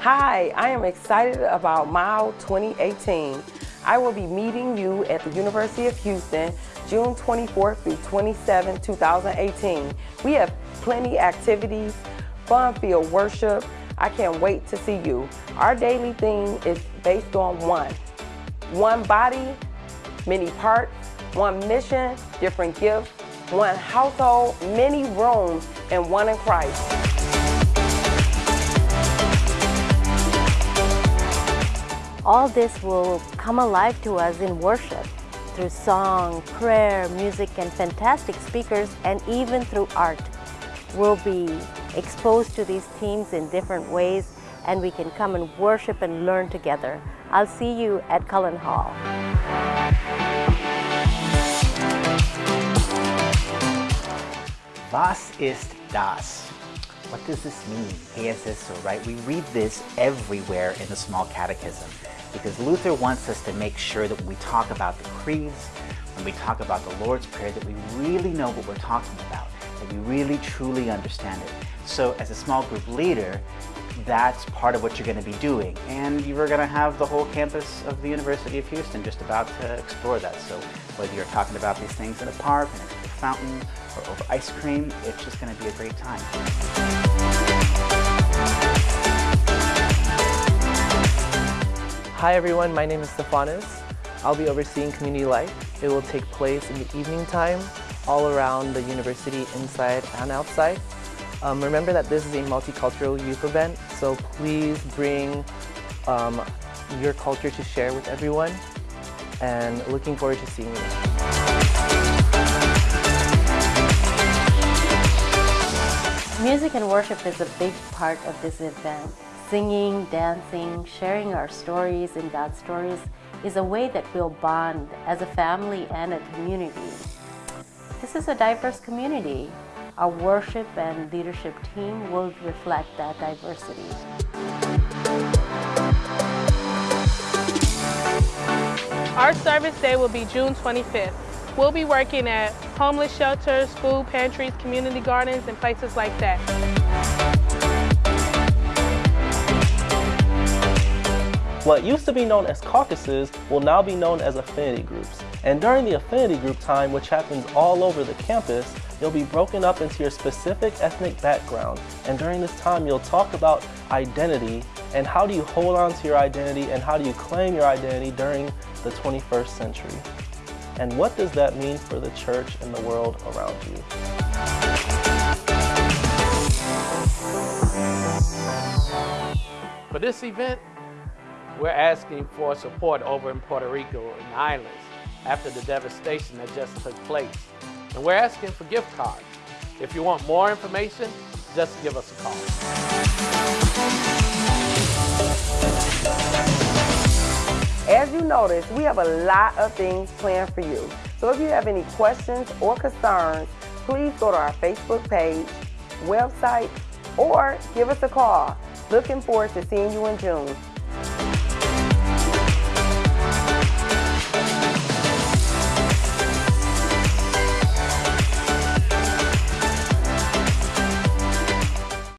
Hi, I am excited about MYLE 2018. I will be meeting you at the University of Houston June 24th through 27, 2018. We have plenty activities, fun field worship. I can't wait to see you. Our daily theme is based on one. One body, many parts, one mission, different gifts, one household, many rooms, and one in Christ. All this will come alive to us in worship through song, prayer, music, and fantastic speakers, and even through art. We'll be exposed to these themes in different ways, and we can come and worship and learn together. I'll see you at Cullen Hall. Was ist das? What does this mean? ¿Qué es eso, right? We read this everywhere in the small catechism because Luther wants us to make sure that when we talk about the creeds, when we talk about the Lord's Prayer, that we really know what we're talking about, that we really truly understand it. So as a small group leader, that's part of what you're going to be doing. And you're going to have the whole campus of the University of Houston just about to explore that. So whether you're talking about these things in a park, in a fountain, or over ice cream, it's just going to be a great time. Hi everyone, my name is Stefanis. I'll be overseeing community life. It will take place in the evening time all around the university inside and outside. Um, remember that this is a multicultural youth event, so please bring um, your culture to share with everyone and looking forward to seeing you. Music and worship is a big part of this event. Singing, dancing, sharing our stories and God's stories is a way that we'll bond as a family and a community. This is a diverse community. Our worship and leadership team will reflect that diversity. Our service day will be June 25th. We'll be working at homeless shelters, food pantries, community gardens, and places like that. What used to be known as caucuses will now be known as affinity groups. And during the affinity group time, which happens all over the campus, you'll be broken up into your specific ethnic background. And during this time, you'll talk about identity and how do you hold on to your identity and how do you claim your identity during the 21st century. And what does that mean for the church and the world around you? For this event, we're asking for support over in Puerto Rico and the islands after the devastation that just took place. And we're asking for gift cards. If you want more information, just give us a call. Notice, we have a lot of things planned for you. So if you have any questions or concerns, please go to our Facebook page, website, or give us a call. Looking forward to seeing you in June.